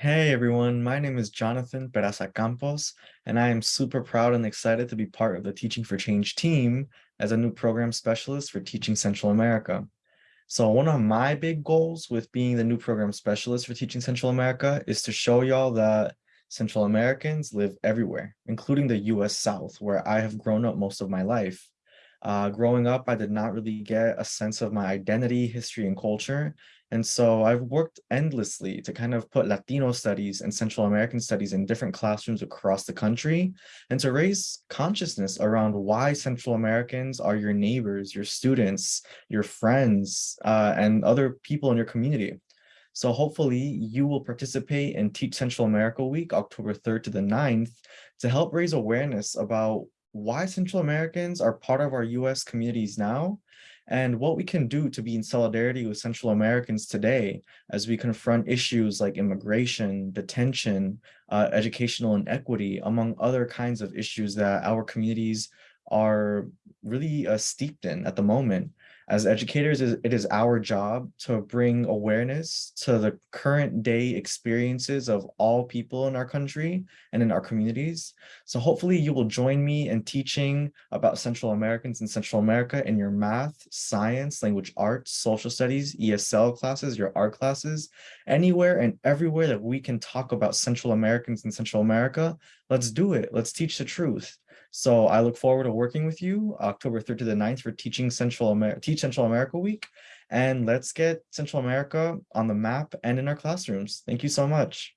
Hey everyone, my name is Jonathan Peraza Campos, and I am super proud and excited to be part of the Teaching for Change team as a new program specialist for Teaching Central America. So one of my big goals with being the new program specialist for Teaching Central America is to show y'all that Central Americans live everywhere, including the US South, where I have grown up most of my life. Uh, growing up, I did not really get a sense of my identity, history, and culture and so I've worked endlessly to kind of put Latino studies and Central American studies in different classrooms across the country and to raise consciousness around why Central Americans are your neighbors, your students, your friends, uh, and other people in your community. So hopefully you will participate in Teach Central America Week, October 3rd to the 9th, to help raise awareness about why Central Americans are part of our US communities now and what we can do to be in solidarity with Central Americans today as we confront issues like immigration, detention, uh, educational inequity, among other kinds of issues that our communities are really uh, steeped in at the moment. As educators, it is our job to bring awareness to the current day experiences of all people in our country and in our communities. So hopefully you will join me in teaching about Central Americans in Central America in your math, science, language arts, social studies, ESL classes, your art classes, anywhere and everywhere that we can talk about Central Americans in Central America. Let's do it. Let's teach the truth. So I look forward to working with you October 3rd to the 9th for Teaching Central America, Teach Central America Week. And let's get Central America on the map and in our classrooms. Thank you so much.